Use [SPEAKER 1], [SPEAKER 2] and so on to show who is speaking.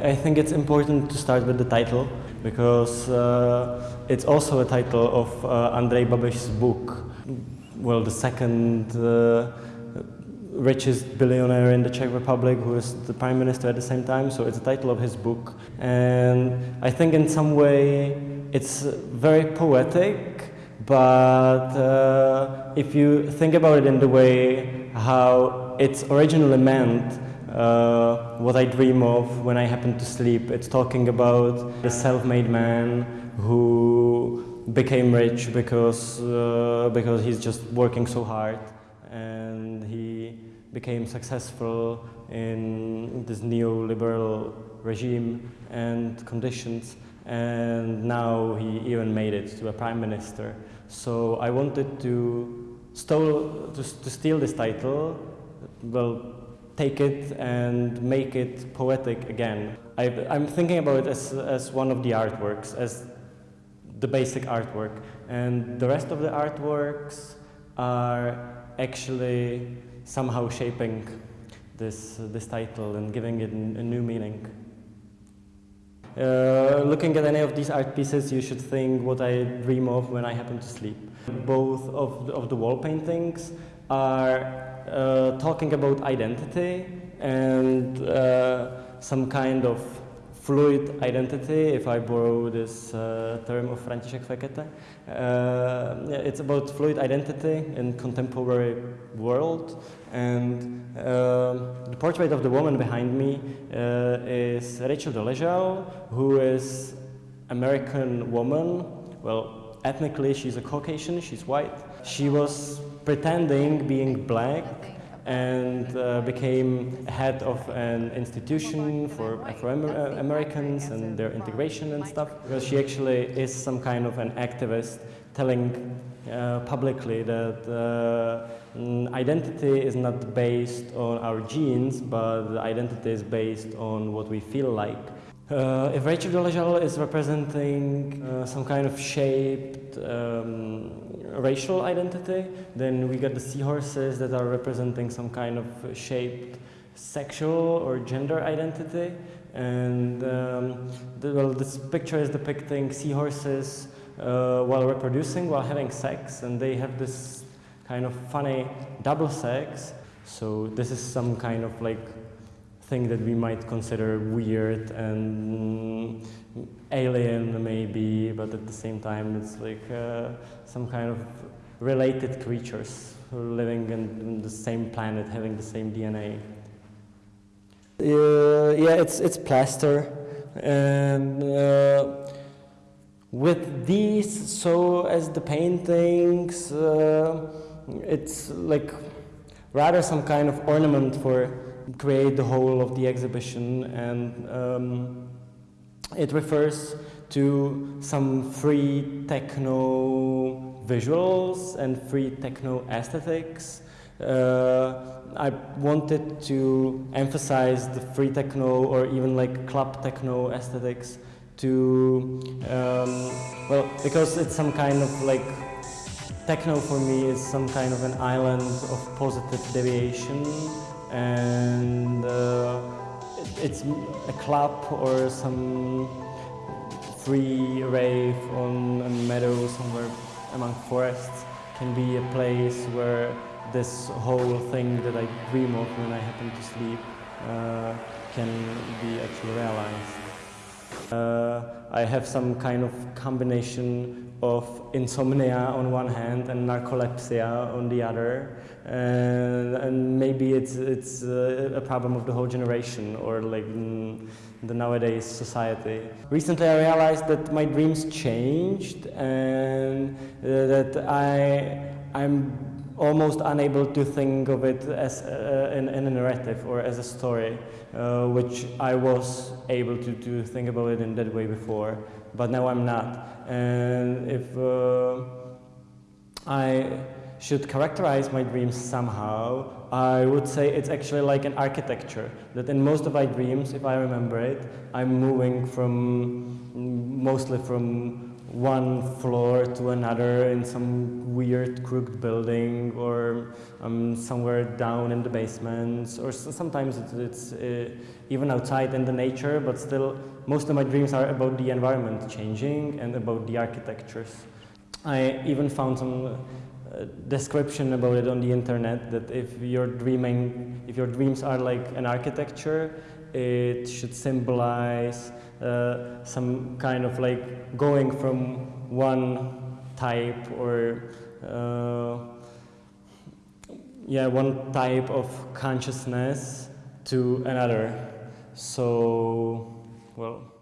[SPEAKER 1] I think it's important to start with the title because uh, it's also a title of uh, Andrej Babiš's book. Well, the second uh, richest billionaire in the Czech Republic who is the prime minister at the same time, so it's the title of his book. And I think in some way it's very poetic, but uh, if you think about it in the way how it's originally meant, uh, what I dream of when I happen to sleep. It's talking about the self-made man who became rich because, uh, because he's just working so hard and he became successful in this neoliberal regime and conditions and now he even made it to a prime minister. So I wanted to, stole, to, to steal this title, well, take it and make it poetic again. I, am thinking about it as, as one of the artworks, as the basic artwork. And the rest of the artworks are actually somehow shaping this, this title and giving it a new meaning. Uh, looking at any of these art pieces, you should think what I dream of when I happen to sleep. Both of the, of the wall paintings are uh, talking about identity and uh, some kind of fluid identity, if I borrow this uh, term of František Fekete. Uh, it's about fluid identity in contemporary world and uh, the portrait of the woman behind me uh, is Rachel Dolezal, who is American woman. Well, ethnically she's a Caucasian, she's white. She was pretending being black and uh, became head of an institution for Afro-Americans and their integration and stuff. Because she actually is some kind of an activist telling uh, publicly that uh, mm, identity is not based on our genes but identity is based on what we feel like uh, if Rachel Dolezal is representing uh, some kind of shaped um, racial identity, then we get the seahorses that are representing some kind of shaped sexual or gender identity. And um, the, well, this picture is depicting seahorses uh, while reproducing, while having sex, and they have this kind of funny double sex. So this is some kind of like thing that we might consider weird and alien maybe, but at the same time it's like uh, some kind of related creatures living in, in, the same planet, having the same DNA. Uh, yeah, it's, it's plaster and uh, with these, so as the paintings, uh, it's like rather some kind of ornament for create the whole of the exhibition and um, it refers to some free techno visuals and free techno aesthetics. Uh, I wanted to emphasize the free techno or even like club techno aesthetics to, um, well, because it's some kind of like, techno for me is some kind of an island of positive deviation and uh, it's a club or some free rave on a meadow somewhere among forests can be a place where this whole thing that I dream of when I happen to sleep uh, can be actually realized. Uh, I have some kind of combination of insomnia on one hand and narcolepsia on the other and, and maybe it's, it's a problem of the whole generation or like the nowadays society. Recently I realized that my dreams changed and uh, that I, I'm almost unable to think of it as uh, in, in, a narrative or as a story, uh, which I was able to, to think about it in that way before, but now I'm not. And if uh, I should characterize my dreams somehow, I would say it's actually like an architecture, that in most of my dreams, if I remember it, I'm moving from, mostly from one floor to another in some weird crooked building or um, somewhere down in the basements or sometimes it's, it's uh, even outside in the nature but still most of my dreams are about the environment changing and about the architectures. I even found some description about it on the internet that if you're dreaming, if your dreams are like an architecture, it should symbolize uh, some kind of like going from one type or uh, yeah one type of consciousness to another. So well